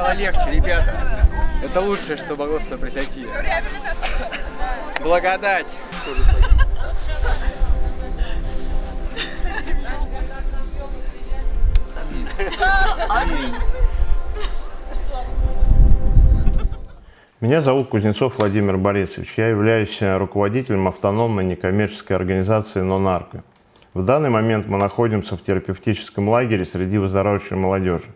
стало легче, ребята. Это лучшее, что могло с тобой произойти. Благодать. Меня зовут Кузнецов Владимир Борисович. Я являюсь руководителем автономной некоммерческой организации «Нонарко». В данный момент мы находимся в терапевтическом лагере среди выздоравливающей молодежи.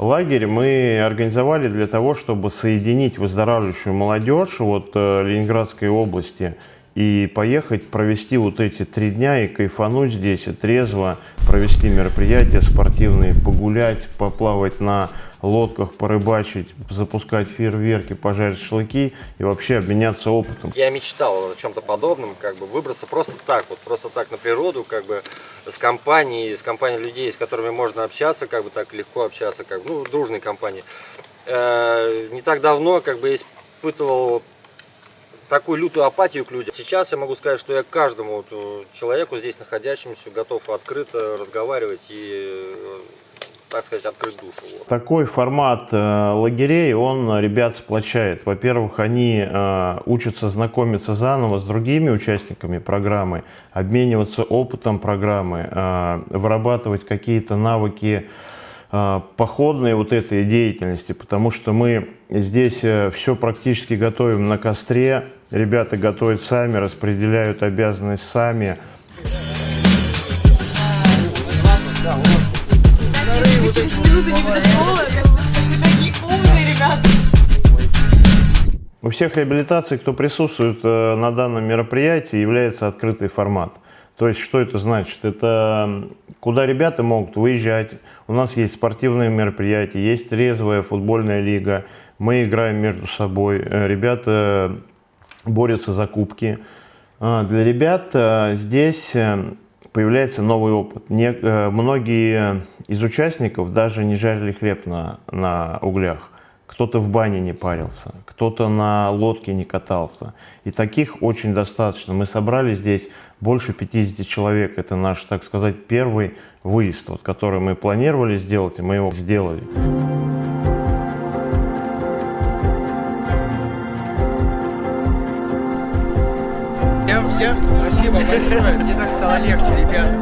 Лагерь мы организовали для того, чтобы соединить выздоравливающую молодежь от э, Ленинградской области и поехать провести вот эти три дня и кайфануть здесь, и трезво провести мероприятия спортивные, погулять, поплавать на лодках, порыбачить, запускать фейерверки, пожарить шашлыки и вообще обменяться опытом. Я мечтал о чем-то подобном, как бы выбраться просто так, вот просто так на природу, как бы с компанией, с компанией людей, с которыми можно общаться, как бы так легко общаться, как бы, ну, дружной компании. Э, не так давно, как бы, испытывал такую лютую апатию к людям. Сейчас я могу сказать, что я каждому вот э, человеку здесь находящемуся готов открыто разговаривать и э, так сказать, открыть душу. Такой формат э, лагерей, он ребят сплочает. Во-первых, они э, учатся знакомиться заново с другими участниками программы, обмениваться опытом программы, э, вырабатывать какие-то навыки э, походной вот этой деятельности, потому что мы здесь э, все практически готовим на костре, ребята готовят сами, распределяют обязанность сами, У всех реабилитаций, кто присутствует э, на данном мероприятии, является открытый формат. То есть, что это значит? Это куда ребята могут выезжать. У нас есть спортивные мероприятия, есть резвая футбольная лига. Мы играем между собой. Э, ребята борются за кубки. А, для ребят э, здесь появляется новый опыт. Не, многие из участников даже не жарили хлеб на, на углях. Кто-то в бане не парился, кто-то на лодке не катался. И таких очень достаточно. Мы собрали здесь больше 50 человек. Это наш, так сказать, первый выезд, вот, который мы планировали сделать, и мы его сделали. Я, я, спасибо большое, мне так стало легче, ребята.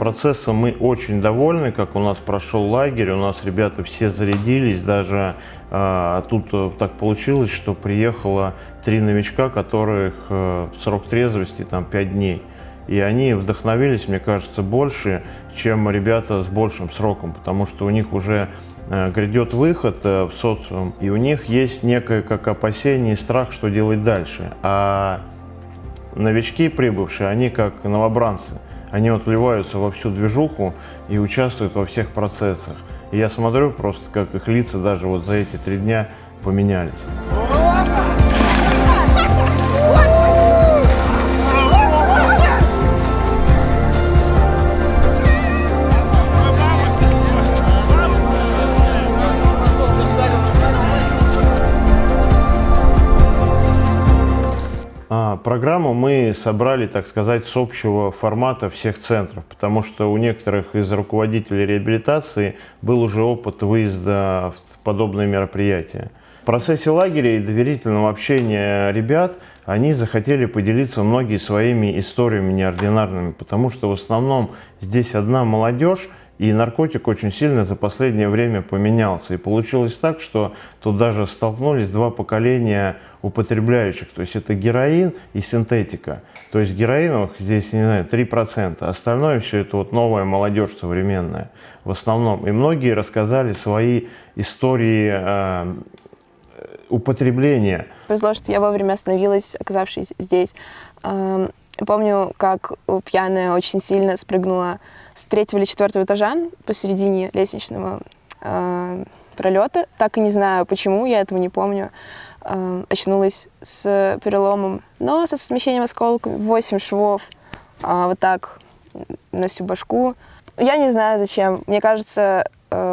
Процессом мы очень довольны, как у нас прошел лагерь, у нас ребята все зарядились, даже а тут э, так получилось, что приехало три новичка, которых э, срок трезвости там 5 дней. И они вдохновились, мне кажется, больше, чем ребята с большим сроком, потому что у них уже э, грядет выход в социум, и у них есть некое как опасение и страх, что делать дальше. А новички прибывшие, они как новобранцы, они вот вливаются во всю движуху и участвуют во всех процессах. И я смотрю просто, как их лица даже вот за эти три дня поменялись. Программу мы собрали, так сказать, с общего формата всех центров, потому что у некоторых из руководителей реабилитации был уже опыт выезда в подобные мероприятия. В процессе лагеря и доверительного общения ребят они захотели поделиться многие своими историями неординарными, потому что в основном здесь одна молодежь, и наркотик очень сильно за последнее время поменялся. И получилось так, что тут даже столкнулись два поколения употребляющих. То есть это героин и синтетика. То есть героиновых здесь, не знаю, 3%. Остальное все это вот новая молодежь современная в основном. И многие рассказали свои истории э, употребления. Повезло, что я вовремя остановилась, оказавшись здесь. Эм, помню, как пьяная очень сильно спрыгнула с третьего или четвертого этажа посередине лестничного э, пролета. Так и не знаю, почему, я этого не помню. Э, очнулась с переломом, но со смещением осколков, 8 швов, э, вот так на всю башку. Я не знаю, зачем. Мне кажется,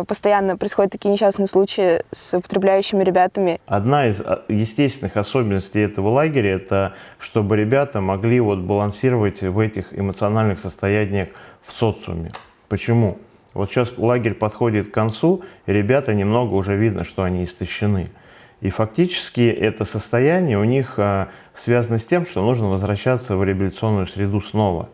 постоянно происходят такие несчастные случаи с употребляющими ребятами. Одна из а, естественных особенностей этого лагеря – это чтобы ребята могли вот балансировать в этих эмоциональных состояниях в социуме. Почему? Вот сейчас лагерь подходит к концу, и ребята немного уже видно, что они истощены. И фактически это состояние у них а, связано с тем, что нужно возвращаться в реабилитационную среду снова.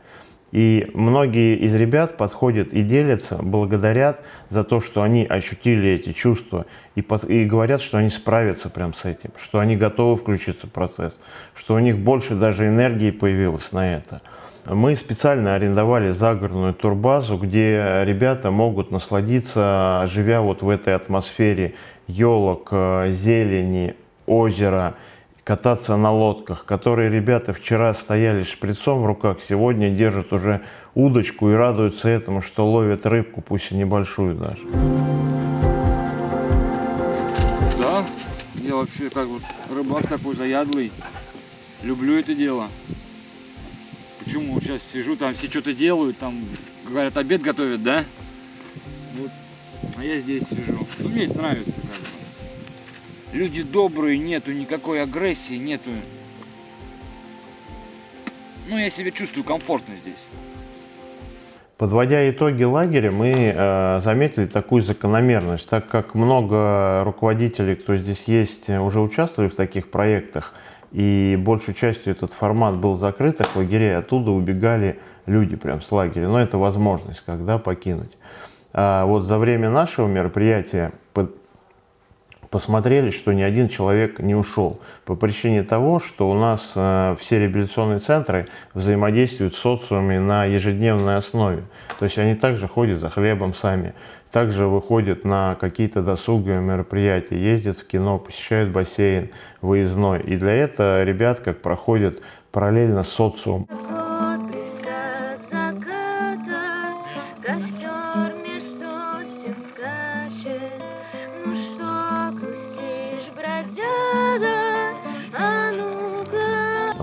И многие из ребят подходят и делятся, благодарят за то, что они ощутили эти чувства и, под, и говорят, что они справятся прям с этим, что они готовы включиться в процесс, что у них больше даже энергии появилось на это. Мы специально арендовали загородную турбазу, где ребята могут насладиться, живя вот в этой атмосфере елок, э, зелени, озера, кататься на лодках, которые ребята вчера стояли шприцом в руках, сегодня держат уже удочку и радуются этому, что ловят рыбку, пусть и небольшую даже. Да, я вообще как вот рыбак такой заядлый. Люблю это дело. Почему сейчас сижу, там все что-то делают, там говорят, обед готовят, да? Вот. А я здесь сижу. Ну, мне это нравится как. Люди добрые, нету никакой агрессии, нету. Ну, я себя чувствую комфортно здесь. Подводя итоги лагеря, мы э, заметили такую закономерность, так как много руководителей, кто здесь есть, уже участвовали в таких проектах, и большей частью этот формат был закрытых лагерей, оттуда убегали люди прям с лагеря. Но это возможность, когда покинуть. А вот за время нашего мероприятия посмотрели, что ни один человек не ушел. По причине того, что у нас э, все реабилитационные центры взаимодействуют с социумами на ежедневной основе. То есть они также ходят за хлебом сами, также выходят на какие-то досуговые мероприятия, ездят в кино, посещают бассейн выездной. И для этого ребят как проходят параллельно с социумом.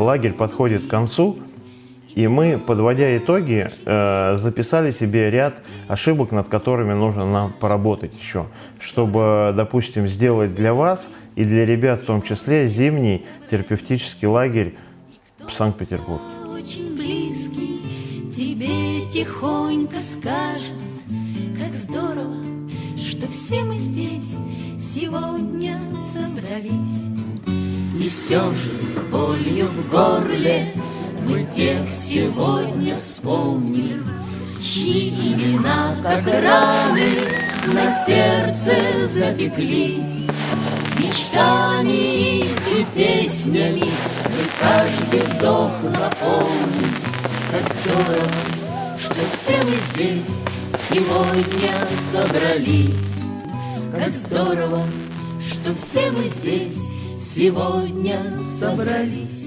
Лагерь подходит к концу, и мы, подводя итоги, э, записали себе ряд ошибок, над которыми нужно нам поработать еще, чтобы, допустим, сделать для вас и для ребят в том числе зимний терапевтический лагерь в Санкт-Петербурге. Очень близкий тебе тихонько скажет, как здорово, что все мы здесь сегодня собрались. И все же с болью в горле мы тех сегодня вспомним, Чьи имена, как раны, на сердце запеклись. Мечтами и песнями мы каждый вдох наполним. Как здорово, что все мы здесь сегодня собрались. Как здорово, что все мы здесь сегодня собрались.